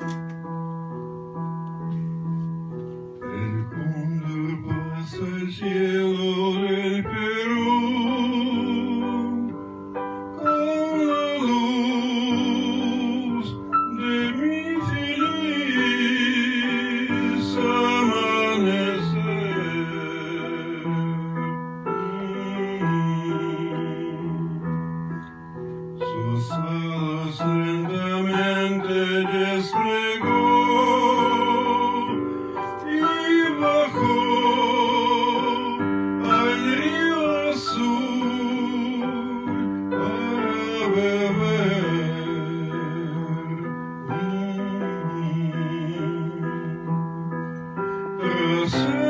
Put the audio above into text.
El see.